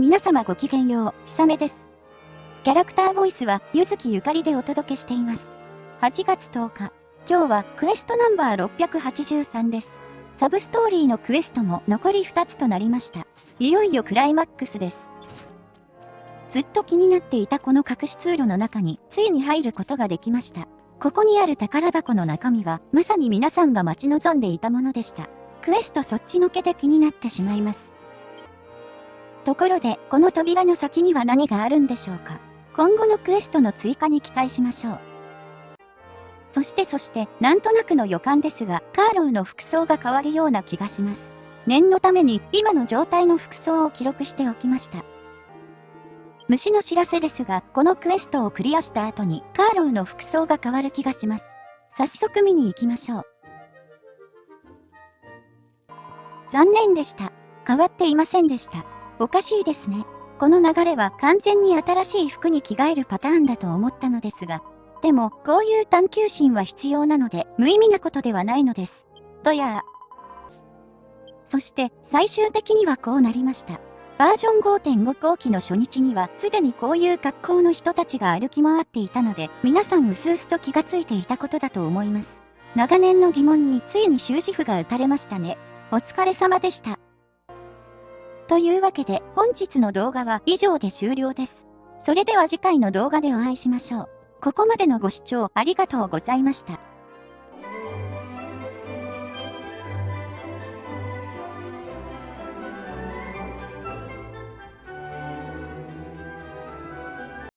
皆様ごきげんよう、ひさめです。キャラクターボイスは、ゆずきゆかりでお届けしています。8月10日、今日はクエストナンバー683です。サブストーリーのクエストも残り2つとなりました。いよいよクライマックスです。ずっと気になっていたこの隠し通路の中に、ついに入ることができました。ここにある宝箱の中身は、まさに皆さんが待ち望んでいたものでした。クエストそっちのけで気になってしまいます。ところで、この扉の先には何があるんでしょうか？今後のクエストの追加に期待しましょう。そしてそして、なんとなくの予感ですが、カーローの服装が変わるような気がします。念のために、今の状態の服装を記録しておきました。虫の知らせですが、このクエストをクリアした後に、カーローの服装が変わる気がします。早速見に行きましょう。残念でした。変わっていませんでした。おかしいですね。この流れは完全に新しい服に着替えるパターンだと思ったのですが、でも、こういう探求心は必要なので、無意味なことではないのです。とやそして、最終的にはこうなりました。バージョン5.5後期の初日には、すでにこういう格好の人たちが歩き回っていたので、皆さんうすうすと気がついていたことだと思います。長年の疑問についに終止符が打たれましたね。お疲れ様でした。というわけで本日の動画は以上で終了です。それでは次回の動画でお会いしましょう。ここまでのご視聴ありがとうございました。